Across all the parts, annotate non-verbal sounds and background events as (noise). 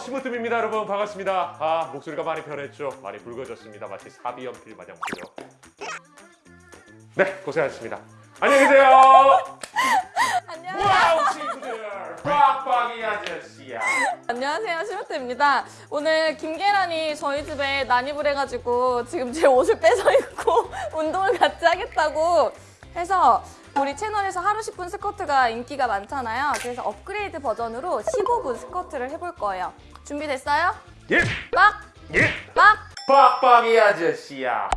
심으뜸입니다 여러분. 반갑습니다. 아 목소리가 많이 변했죠. 많이 굵어졌습니다. 마치 4B 연필 마냥 보여 네 고생하셨습니다. 안녕히 계세요. 안녕하세요. 와우 친구들. 빡빡이 아저씨야. 안녕하세요. 심으뜸입니다. 오늘 김계란이 저희 집에 난입을 해가지고 지금 제 옷을 (laughs) 뺏어 입고 운동을 같이 하겠다고 해서 우리 채널에서 하루 10분 스쿼트가 인기가 많잖아요. 그래서 업그레이드 버전으로 15분 스쿼트를 해볼 거예요. 준비됐어요? 예! 막! 예! 막! 빡빡이 아저씨야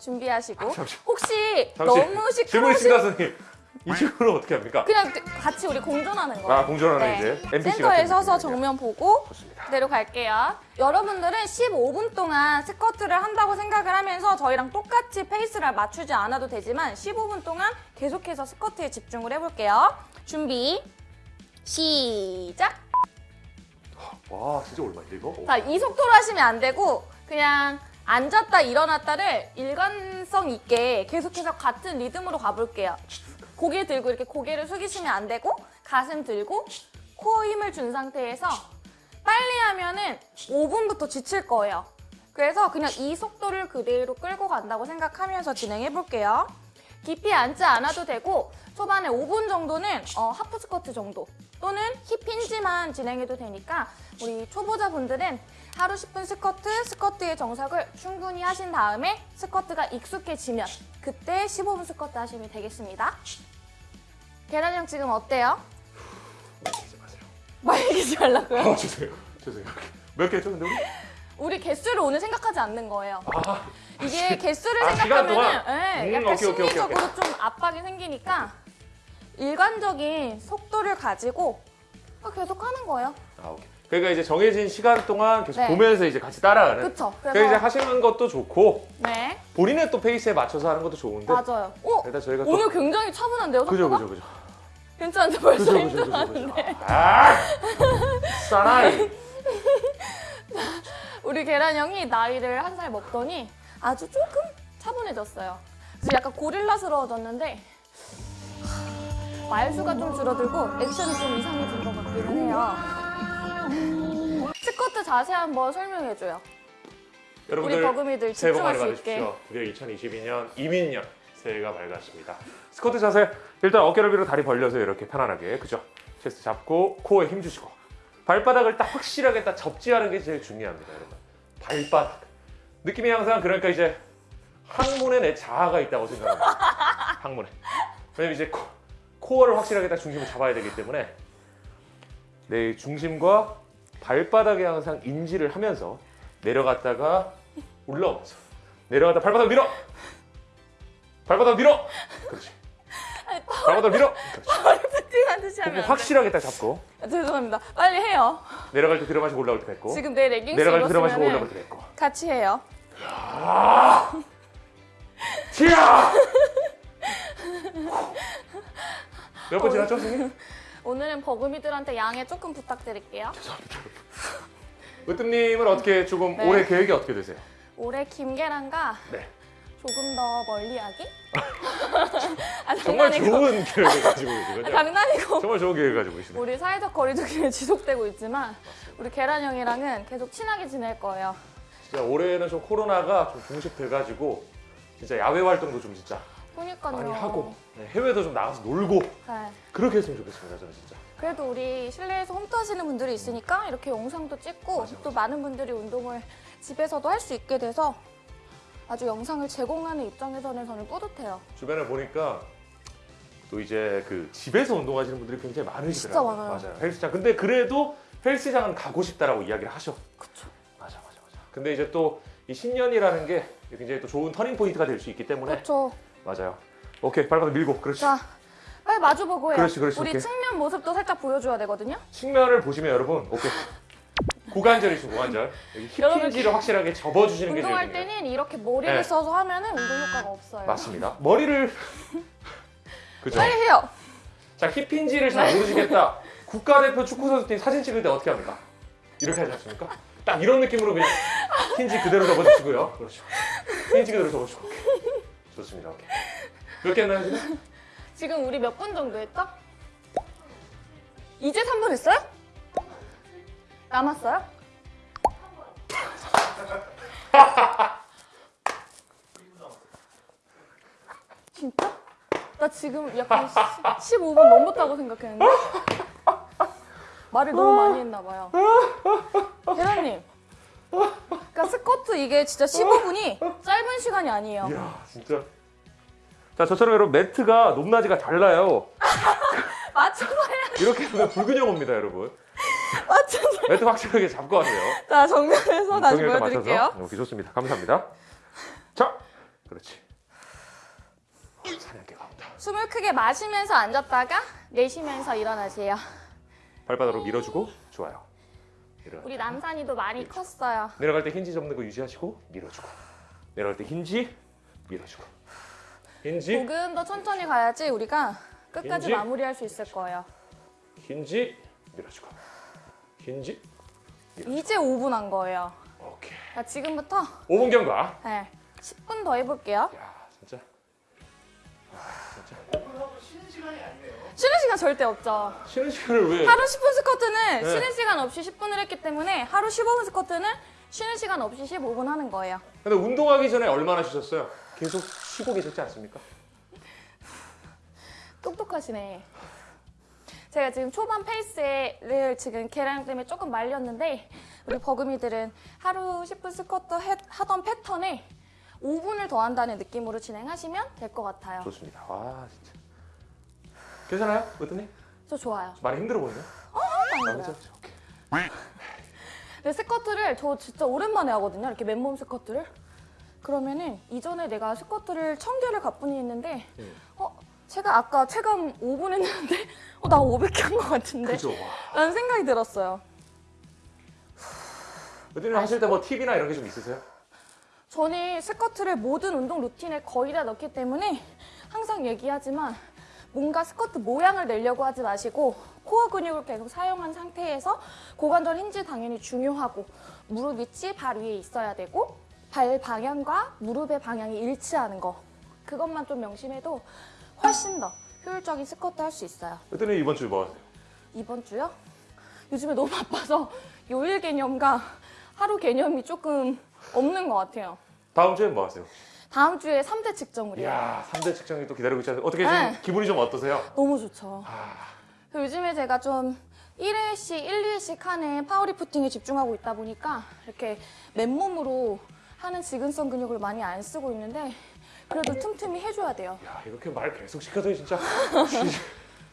준비하시고 잠시- 혹시 잠시 너무 질문 시끄러우신 있습니다 선생님 이 친구는 어떻게 합니까? 그냥 같이 우리 공존하는 거예요. 아 공존하는 네. 이제 NPC 센터에 서서. 정면 보고 좋습니다 그대로 갈게요. 여러분들은 15분 동안 스쿼트를 한다고 생각을 하면서 저희랑 똑같이 페이스를 맞추지 않아도 되지만 15분 동안 계속해서 스쿼트에 집중을 해볼게요. 준비, 시작! 와 진짜 얼마인데 이거? 자, 이 속도로 하시면 안 되고 그냥 앉았다 일어났다를 일관성 있게 계속해서 같은 리듬으로 가볼게요. 고개 들고 이렇게 고개를 숙이시면 안 되고 가슴 들고 코어 힘을 준 상태에서 빨리 하면은 5분부터 지칠 거예요. 그래서 그냥 이 속도를 그대로 끌고 간다고 생각하면서 진행해 볼게요. 깊이 앉지 않아도 되고 초반에 5분 정도는 어, 하프 스쿼트 정도 또는 힙 힌지만 진행해도 되니까 우리 초보자분들은 하루 10분 스쿼트, 스쿼트의 정석을 충분히 하신 다음에 스쿼트가 익숙해지면 그때 15분 스쿼트 하시면 되겠습니다. 계란 형 지금 어때요? 말리지 마세요 말리지 말라고요? 아 죄송해요 죄송해요 몇 개 했죠 근데 우리? 우리 개수를 오늘 생각하지 않는 거예요. 아 이게 개수를 아, 생각하면 동안? 예, 음, 약간 오케이, 오케이, 오케이, 심리적으로 좀 압박이 생기니까 일관적인 속도를 가지고 계속 하는 거예요. 아, 오케이. 그러니까 이제 정해진 시간 동안 계속 네. 보면서 이제 같이 따라가는. 그쵸? 그러니까 그래서 이제 하시는 것도 좋고 네 본인의 또 페이스에 맞춰서 하는 것도 좋은데. 맞아요. 오 일단 저희가 또 오늘 굉장히 차분한데요, 그죠? 그죠 그죠. 괜찮은데 벌써 그죠 그죠 그죠. 그죠. 아! 사나이. (laughs) 우리 계란 형이 나이를 한 살 먹더니 아주 조금 차분해졌어요. 그래서 약간 고릴라스러워졌는데 하, 말수가 좀 줄어들고 액션이 좀 이상해진 것 같기는 해요. 스쿼트 자세 한번 설명해줘요. 우리 여러분들 버금이들 새해 복 많이. 받으십시오. 드디어 2022년 이민년 새해가 밝았습니다. 스쿼트 자세 일단 어깨를 위로 다리 벌려서 이렇게 편안하게 그죠? 체스트 잡고 코어에 힘 주시고 발바닥을 딱 확실하게 딱 접지하는 게 제일 중요합니다, 여러분. 발바닥 느낌이 항상 그러니까 이제 항문에 내 자아가 있다고 생각합니다. (laughs) 항문에. 왜냐면 이제 코, 코어를 확실하게 딱 중심을 잡아야 되기 때문에 내 중심과 발바닥에 항상 인지를 하면서 내려갔다가 올라오면서 내려갔다 발바닥 밀어. 발바닥 밀어. 그렇지. 발바닥 밀어. 그렇지. 듯이 하면 돼. 확실하게 딱 잡고. 아, 죄송합니다. 빨리 해요. 내려갈 때 들어마시고 올라올 때 뱉고. 지금 내 레깅스 내려갈 때 들어마시고 올라올 때 뱉고. 같이 해요. 티야 몇 번 지났죠 선생님? 오늘은 버금이들한테 양해 조금 부탁드릴게요. 으뜸님은 어떻게 조금 네. 올해 계획이 어떻게 되세요? 올해 김계란과 네 조금 더 멀리 하기? (laughs) 아, 정말. 좋은 계획을 가지고 아, 계시군요 장난이고. 정말 좋은 계획을 가지고 계시네요 우리 사회적 거리두기는 (laughs) 지속되고 있지만 우리 계란 형이랑은 계속 친하게 지낼 거예요. 진짜 올해는 좀 코로나가 좀 종식돼가지고 진짜 야외 활동도 좀 진짜 그러니까요. 많이 하고 네, 해외도 좀 나가서 놀고 네. 그렇게 했으면 좋겠습니다 저는 진짜 그래도 우리 실내에서 홈트 하시는 분들이 있으니까 이렇게 영상도 찍고 맞아, 또 많은 분들이 운동을 집에서도 할 수 있게 돼서 아주 영상을 제공하는 입장에서는 저는 뿌듯해요. 주변에 보니까 또 이제 그 집에서 운동하시는 분들이 굉장히 많으시더라고요 진짜 많아요. 맞아요 헬스장 근데 그래도 헬스장은 가고 싶다라고 이야기를 하셔 그쵸. 맞아 맞아 맞아 근데 이제 또 이 신년이라는 게 굉장히 또 좋은 터닝 포인트가 될 수 있기 때문에 그렇죠. 맞아요 오케이 발바닥 밀고 그렇지 자, 빨리 마주보고 해요. 그렇지, 그렇지, 우리 오케이. 측면 모습도 살짝 보여줘야 되거든요. 측면을 보시면 여러분 오케이 고관절이시고 고관절 여기 여러분, hip hinge를 확실하게 접어주시는 게 제일 운동할 중요해요 때는 이렇게 머리를 네. 써서 하면 은 운동 효과가 없어요. 맞습니다 머리를 (laughs) 그죠 빨리 해요. 자 힙힌지를 잘 모르시겠다 (laughs) 국가대표 축구선수팀 사진 찍을 때 어떻게 합니까? 이렇게 하지 않습니까? 딱 이런 느낌으로 그냥 힌지 그대로 접어주시고요 그렇죠 힌지 그대로 접어주시고 오케이. 좋습니다 오케이 몇개 했나요 지금? 지금 우리 몇 분 정도 했죠? 이제 3분 했어요? 남았어요? 진짜? 나 지금 약간 10, 15분 넘었다고 생각했는데? 말을 너무 많이 했나 봐요. 계란님. 그러니까 스쿼트 이게 진짜 15분이 짧은 시간이 아니에요. 이야 진짜. 자 저처럼 여러분 매트가 높낮이가 달라요. (laughs) 맞춰봐야 이렇게 보면 불균형 옵니다 여러분. 맞춰서. 매트 확실하게 잡고 하세요. 자, 정면에서 다시 보여드릴게요. 맞춰서. 오케이 좋습니다. 감사합니다. 자 그렇지. 사냥개. 숨을 크게 마시면서 앉았다가 내쉬면서 일어나세요. 발바닥으로 밀어주고 좋아요. 내려가. 우리 남산이도 많이 컸어요. 내려갈 때 힌지 접는 거 유지하시고 밀어주고 내려갈 때 힌지 밀어주고 힌지 조금 더 천천히 가야지 우리가 끝까지 인지? 마무리할 수 있을 거예요. 힌지 밀어주고 힌지 이제 5분 한 거예요. 오케이 자, 지금부터 5분 경과 네, 10분 더 해볼게요. 야 시간이 아니네요. 쉬는 시간 절대 없죠. 쉬는 시간을 왜 하루 10분 스쿼트는 네. 쉬는 시간 없이 10분을 했기 때문에 하루 15분 스쿼트는 쉬는 시간 없이 15분 하는 거예요. 근데 운동하기 전에 얼마나 쉬셨어요? 계속 쉬고 계셨지 않습니까? (sighs) 똑똑하시네. 제가 지금 초반 페이스를 지금 계란 때문에 조금 말렸는데 우리 버금이들은 하루 10분 스쿼트 해- 하던 패턴에 5분을 더 한다는 느낌으로 진행하시면 될 것 같아요. 좋습니다 와 진짜 괜찮아요? 어떠니? 저 좋아요. 많이 힘들어 보이네 안 아. 그죠? 오케이. 근데 스쿼트를 저 진짜 오랜만에 하거든요. 이렇게 맨몸 스쿼트를. 그러면은 이전에 내가 스쿼트를 천 개를 가뿐히 했는데 네. 어 제가 아까 체감 5분 했는데 (laughs) 어 나 500개 한 것 같은데 그죠 와. 라는 생각이 들었어요. 어떠니 하실 때 뭐 팁이나 이런 게 좀 있으세요? 저는 스쿼트를 모든 운동 루틴에 거의 다 넣기 때문에 항상 얘기하지만 뭔가 스쿼트 모양을 내려고 하지 마시고 코어 근육을 계속 사용한 상태에서 고관절 힌지 당연히 중요하고 무릎 위치 발 위에 있어야 되고 발 방향과 무릎의 방향이 일치하는 거 그것만 좀 명심해도 훨씬 더 효율적인 스쿼트 할 수 있어요. 어떠니 이번 주 뭐 하세요? 이번 주요? 요즘에 너무 바빠서 요일 개념과 하루 개념이 조금 없는 것 같아요. 다음 주엔 뭐 하세요? 다음 주에 3대 측정을이에요. 이야 3대 측정이 또 기다리고 있지 않아요? 어떻게 지금 네. 기분이 좀 어떠세요? 너무 좋죠. 아, 요즘에 제가 좀 1회씩, 1, 2회씩 하는 파워리프팅에 집중하고 있다 보니까 이렇게 맨몸으로 하는 지근성 근육을 많이 안 쓰고 있는데 그래도 틈틈이 해줘야 돼요. 야 이렇게 말 계속 시켜서 진짜 진짜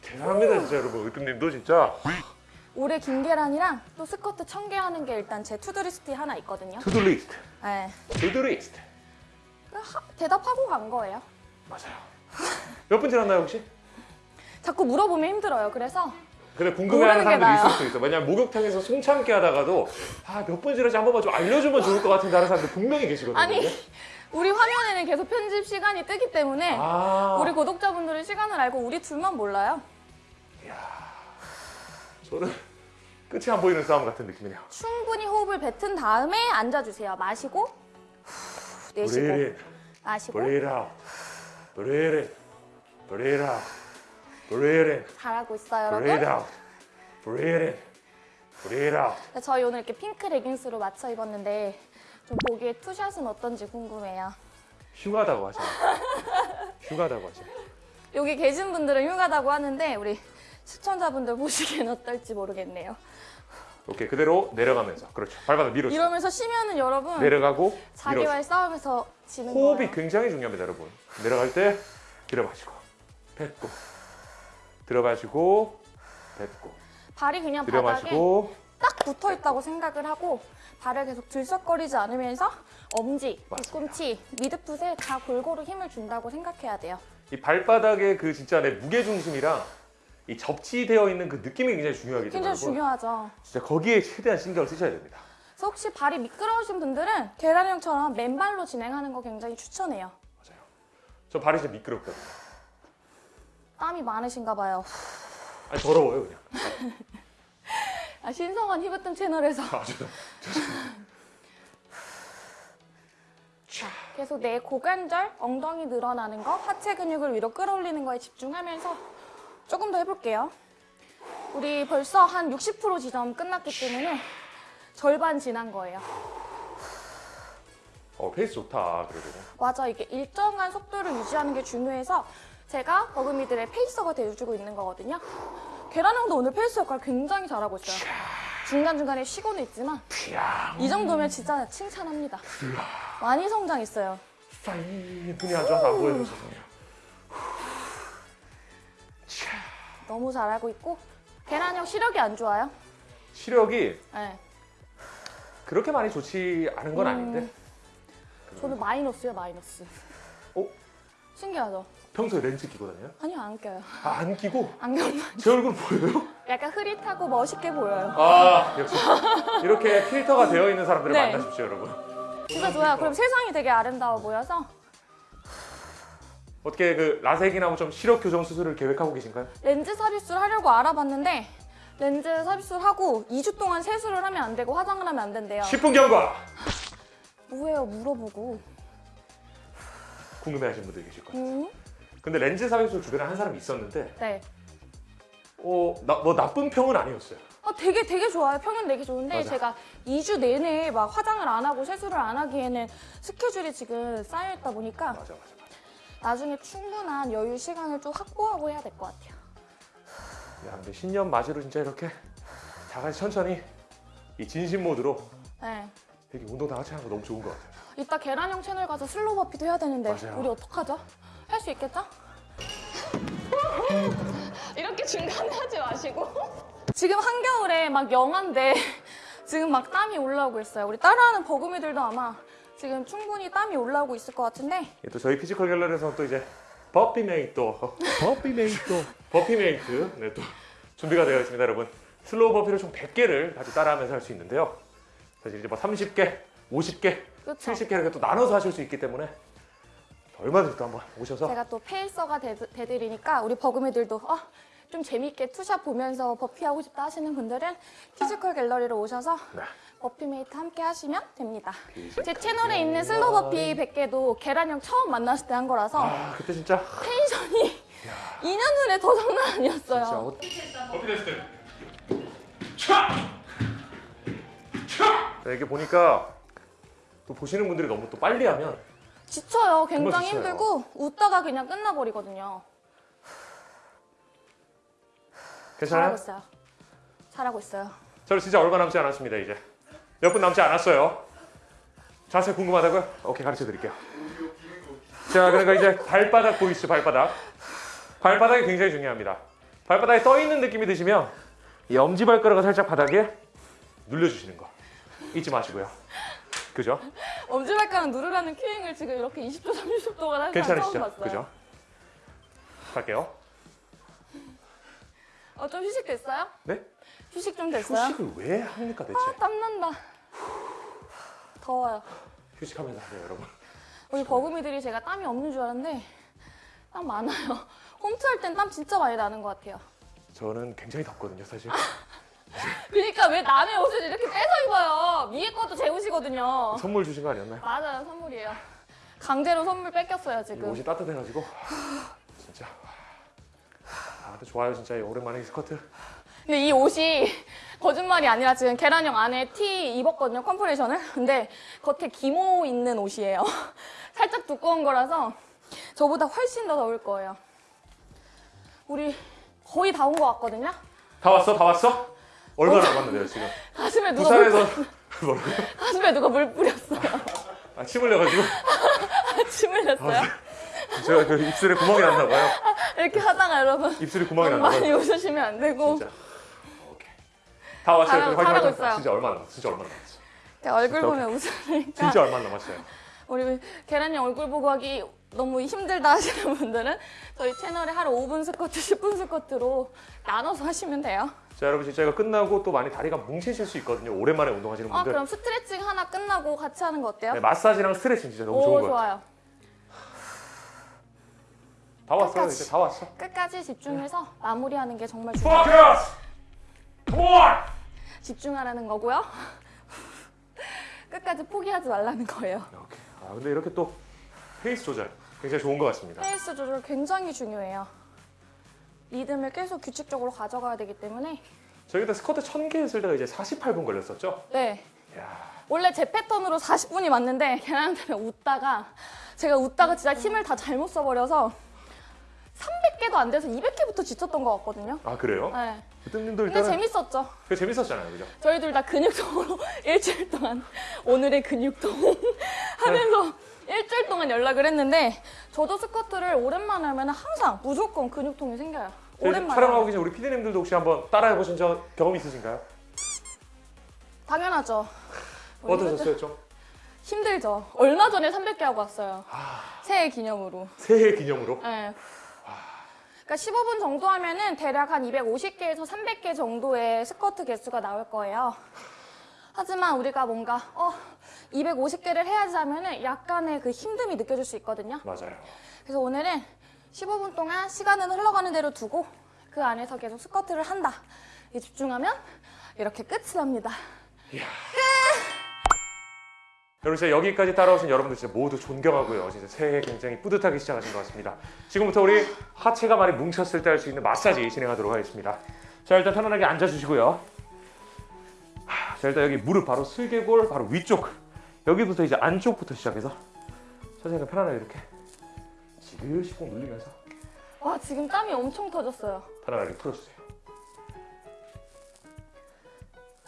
대단합니다 진짜 여러분 으뜸님도 진짜 올해 김계란이랑 또 스쿼트 1000개 하는 게 일단 제 to-do list에 하나 있거든요. to-do list 네. to-do list 하- 대답하고 간 거예요. 맞아요 몇 분 지났나요 혹시? 자꾸 물어보면 힘들어요. 그래서 근데 궁금해하는 사람들이 있을 나아요. 수도 있어 왜냐면 목욕탕에서 숨 참게 하다가도 아 몇 분 지났지 한 번만 좀 알려주면 좋을 것 같은데 하는 사람들 분명히 계시거든요 아니 우리 화면에는 계속 편집 시간이 뜨기 때문에 아 우리 구독자분들은 시간을 알고 우리 둘만 몰라요. 저는 끝이 안 보이는 싸움 같은 느낌이네요 충분히 호흡을 뱉은 다음에 앉아주세요. 마시고 후, 내쉬고 breathe 마시고 breathe out, breathe in, breathe out, breathe in, 잘하고 있어요, breathe 여러분. out, breathe in, breathe out. 네, 저희 오늘 이렇게 핑크 레깅스로 맞춰 입었는데 좀 보기에 투샷은 어떤지 궁금해요. 흉하다고 하죠. 흉하다고 하죠. 여기 계신 분들은 흉하다고 하는데 우리 시청자분들 보시기엔 어떨지 모르겠네요. 오케이 그대로 내려가면서 그렇죠. 발바닥 밀어주고 이러면서 쉬면은 여러분 내려가고 자기와의 밀어주고 싸움에서 지는 호흡이 거예요. 굉장히 중요합니다, 여러분. 내려갈 때 들어마시고 뱉고 들어마시고 뱉고 발이 그냥 바닥에 들어마시고 딱 붙어 있다고 생각을 하고 발을 계속 들썩거리지 않으면서 엄지. 뒤꿈치, 미드풋에 다 골고루 힘을 준다고 생각해야 돼요. 이 발바닥의 그 진짜 내 무게 중심이랑 이 접지되어 있는 그 느낌이 굉장히 중요하기 때문에 굉장히 중요하죠. 진짜 거기에 최대한 신경을 쓰셔야 됩니다. 그래서 혹시 발이 미끄러우신 분들은 계란 형처럼 맨발로 진행하는 거 굉장히 추천해요. 맞아요. 저 발이 진짜 미끄럽거든요. 땀이 많으신가 봐요. 아니 더러워요 그냥. 아, 신성한 히브뜸 채널에서 아, 죄송. 계속 내 고관절, 엉덩이 늘어나는 거, 하체 근육을 위로 끌어올리는 거에 집중하면서 조금 더 해볼게요. 우리 벌써 한 60% 지점 끝났기 때문에 절반 지난 거예요. 어 페이스 좋다 그래도. 맞아 이게 일정한 속도를 유지하는 게 중요해서 제가 버금이들의 페이서가 되어주고 있는 거거든요. 계란형도 오늘 페이스 역할 굉장히 잘하고 있어요. 중간중간에 쉬고는 있지만. 이 정도면 진짜 칭찬합니다. 많이 성장했어요. 눈이 안 좋아서 안 보여요 죄송해요. 너무 잘하고 있고 계란형 시력이 안 좋아요. 시력이 네. 그렇게 많이 좋지 않은 건 음. 아닌데 저는 마이너스요 마이너스. 어? 신기하죠? 평소에 렌즈 끼고 다녀요? 아니요 안 껴요. 아, 안 끼고 안경만. 제 얼굴 보여요? 약간 흐릿하고 멋있게 보여요. 아 역시 이렇게 필터가 되어 있는 사람들을 네. 만나십시오 여러분. 진짜 좋아요. 그럼 세상이 되게 아름다워 보여서 어떻게 그 라섹이나 뭐좀 시력 교정 수술을 계획하고 계신가요? 렌즈 삽입술 하려고 알아봤는데 렌즈 삽입술 하고 2주 동안 세수를 하면 안 되고 화장을 하면 안 된대요. 10분 경과 뭐예요 물어보고. 궁금해하시는 분들 계실 거예요. 음? 근데 렌즈 삽입술 주변에 한 사람이 있었는데 네. 어, 나, 뭐 나쁜 평은 아니었어요. 아, 되게 되게 좋아요. 평은 되게 좋은데 맞아. 제가 2주 내내 막 화장을 안 하고 세수를 안 하기에는 스케줄이 지금 쌓여 있다 보니까 맞아 맞아. 나중에 충분한 여유 시간을 좀 확보하고 해야 될 것 같아요. 야 근데 신년 맞이로 진짜 이렇게 다 같이 천천히 이 진심 모드로 네. 이렇게 운동 다 같이 하는 거 너무 좋은 것 같아요. 이따 계란형 채널 가서 슬로우 버피도 해야 되는데 맞아요. 우리 어떡하죠? 할 수 있겠죠? (laughs) 이렇게 중간에 하지 마시고 지금 한겨울에 막 영한데 (laughs) 지금 막 땀이 올라오고 있어요. 우리 따라하는 버금이들도 아마 지금 충분히 땀이 올라오고 있을 것 같은데. 예, 또 저희 피지컬 갤러리에서 또 이제 버피 메이트 버피 메이트 (laughs) 버피 메이트. 네, 또 준비가 되어 있습니다 여러분. 슬로우 버피를 총 100개를 같이 따라하면서 할 수 있는데요. 사실 이제 뭐 30개 50개 그렇죠? 70개 이렇게 또 나눠서 하실 수 있기 때문에 얼마든지 또 한번 오셔서. 제가 또 페이서가 되, 되드리니까 우리 버금이들도 어, 좀 재밌게 투샷 보면서 버피 하고 싶다 하시는 분들은 피지컬 갤러리로 오셔서 네. 버피메이트 함께 하시면 됩니다. 제 채널에 있는 슬로우 버피 100개도 계란형 처음 만났을 때 한 거라서 아 그때 진짜 텐션이 2년 전에 더 장난 아니었어요. 진짜 어- 버피 됐을 때 차! 차! 자, 이렇게 보니까 또 보시는 분들이 너무 또 빨리 하면 지쳐요. 굉장히 지쳐요. 힘들고 웃다가 그냥 끝나버리거든요. 괜찮아요? 잘하고 있어요. 잘하고 있어요. 저는 진짜 얼마 남지 않았습니다 이제 몇 분 남지 않았어요 자세 궁금하다고요? 오케이 가르쳐 드릴게요 자 그러니까 이제 발바닥 보이시죠 발바닥 발바닥이 굉장히 중요합니다 발바닥에 떠 있는 느낌이 드시면 이 엄지발가락을 살짝 바닥에 눌려주시는 거 잊지 마시고요 그죠? 엄지발가락 누르라는 큐잉을 지금 이렇게 20초, 30초 동안 하는 괜찮으시죠? 그죠? 갈게요 어, 좀 휴식 됐어요? 네? 휴식 좀 됐어요? 휴식을 왜 합니까 대체? 아, 땀난다. 더워요. 휴식하면서 하세요 여러분 우리 버금이들이 제가 땀이 없는 줄 알았는데 땀 많아요. (laughs) 홈트 할 땐 땀 진짜 많이 나는 것 같아요. 저는 굉장히 덥거든요 사실 (laughs) 그러니까 왜 남의 옷을 이렇게 뺏어 입어요? 위에 것도 제 옷이거든요. 선물 주신 거 아니었나요? 맞아요, 선물이에요. 강제로 선물 뺏겼어요, 이 지금. 옷이 따뜻해가지고 진짜 아 근데 좋아요 진짜 이 오랜만에 이 스커트 근데 이 옷이 거짓말이 아니라 지금 계란형 안에 티 입었거든요, 컴프레셔를. 근데 겉에 기모 있는 옷이에요. (laughs) 살짝 두꺼운 거라서 저보다 훨씬 더 더울 거예요. 우리 거의 다 온 것 같거든요? 다 왔어 다 왔어 얼마나 남았는데요 지금 가슴에 누가 물, 부산에서 (laughs) 뭐라고 가슴에 누가 물 뿌렸어요. 아, 침 흘려가지고 침 흘렸어요. 제가 그 입술에 구멍이 났나 봐요. 이렇게 하다가 여러분 입술에 구멍이 났나 많이 봐요 웃으시면 안 되고. 진짜. 오케이. 다 왔어요? 잘하고- 화이팅, 잘하고 화이팅. 있어요. 진짜 얼마 남았어? 진짜 얼마 남았어? 그냥 얼굴 진짜 보면 웃으니까. 진짜 얼마 남았어요? 우리 계란이 얼굴 보고 하기 너무 힘들다 하시는 분들은 저희 채널에 하루 5분 스쿼트, 10분 스쿼트로 나눠서 하시면 돼요. 자 여러분 진짜 이거 끝나고 또 많이 다리가 뭉치실 수 있거든요. 오랜만에 운동하시는 아 분들. 그럼 스트레칭 하나 끝나고 같이 하는 거 어때요? 네, 마사지랑 스트레칭 진짜 너무 오 좋은 거 같아요. 좋아요. 다 왔어요 끝까지. 이제 다 왔어 끝까지 집중해서 마무리하는 게 정말 중요해요. Focus! Come on! 집중하라는 거고요. (laughs) 끝까지 포기하지 말라는 거예요. 오케이. 아 근데 이렇게 또 페이스 조절 굉장히 좋은 것 같습니다 페이스 조절 굉장히 중요해요. 리듬을 계속 규칙적으로 가져가야 되기 때문에 저희 그때 스쿼트 1000개 했을 때가 이제 48분 걸렸었죠? 네. 이야. 원래 제 패턴으로 40분이 맞는데 (laughs) 계란 때문에 웃다가 제가 웃다가 진짜 힘을 다 잘못 써버려서 300개도 안 돼서 200개부터 지쳤던 것 같거든요. 아 그래요? 네. 그때님도 근데 재밌었죠. 그게 재밌었잖아요, 그죠? 저희 둘 다 근육통으로 (laughs) 일주일 동안 오늘의 근육통 (laughs) 하면서 일주일 동안 연락을 했는데 저도 스쿼트를 오랜만에 하면 항상 무조건 근육통이 생겨요. 오랜만에. 촬영하고. 계신 우리 피디님들도 혹시 한번 따라해 보신 적 경험 있으신가요? 당연하죠. 뭐 (laughs) 어떠셨어요, 좀? 힘들죠. 얼마 전에 300개 하고 왔어요. 아. 새해 기념으로. 새해 기념으로? 네. 그러니까 15분 정도 하면은 대략 한 250개에서 300개 정도의 스쿼트 개수가 나올 거예요. 하지만 우리가 뭔가 어 250개를 해야지 하면은 약간의 그 힘듦이 느껴질 수 있거든요. 맞아요. 그래서 오늘은 15분 동안 시간은 흘러가는 대로 두고 그 안에서 계속 스쿼트를 한다. 이 집중하면 이렇게 끝이 납니다. 여러분 진짜 여기까지 따라오신 여러분들 진짜 모두 존경하고요. 진짜 새해 굉장히 뿌듯하게 시작하신 것 같습니다. 지금부터 우리 하체가 많이 뭉쳤을 때 할 수 있는 마사지 진행하도록 하겠습니다. 자 일단 편안하게 앉아주시고요. 하, 자 일단 여기 무릎 바로 슬개골 바로 위쪽 여기부터 이제 안쪽부터 시작해서 선생님 편안하게 이렇게 지그시 꼭 눌리면서 와 지금 땀이 엄청 터졌어요. 편안하게 풀어주세요.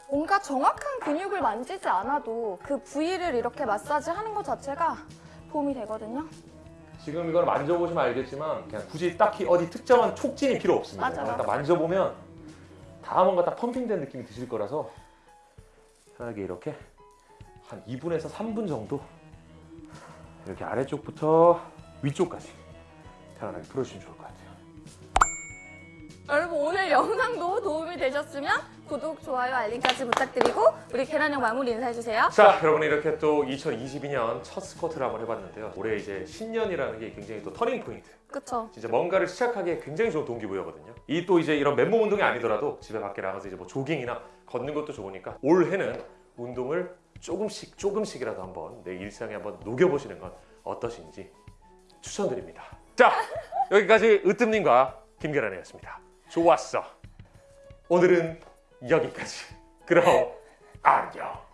뭔가 정확한 근육을 만지지 않아도 그 부위를 이렇게 마사지 하는 것 자체가 도움이 되거든요. 지금 이걸 만져보시면 알겠지만 그냥 굳이 딱히 어디 특정한 촉진이 필요 없습니다. 맞아, 맞아. 딱 만져보면 다 뭔가 딱 펌핑된 느낌이 드실 거라서 편하게 이렇게 한 2분에서 3분 정도 이렇게 아래쪽부터 위쪽까지 편안하게 풀어주시면 좋을 것 같아요. 여러분 오늘 영상도 도움이 되셨으면 구독, 좋아요, 알림까지 부탁드리고 우리 계란형 마무리 인사해주세요. 자, 여러분 이렇게 또 2022년 첫 스쿼트를 한번 해봤는데요. 올해 이제 신년이라는 게 굉장히 또 터닝 포인트. 그쵸? 진짜 뭔가를 시작하기에 굉장히 좋은 동기부여거든요. 이 또 이제 이런 맨몸 운동이 아니더라도 집에 밖에 나가서 이제 뭐 조깅이나 걷는 것도 좋으니까 올해는 운동을 조금씩 조금씩이라도 한번 내 일상에 한번 녹여보시는 건 어떠신지 추천드립니다. 자, 여기까지 으뜸님과 김계란이었습니다. 좋았어. 오늘은 여기까지. 그럼 안녕.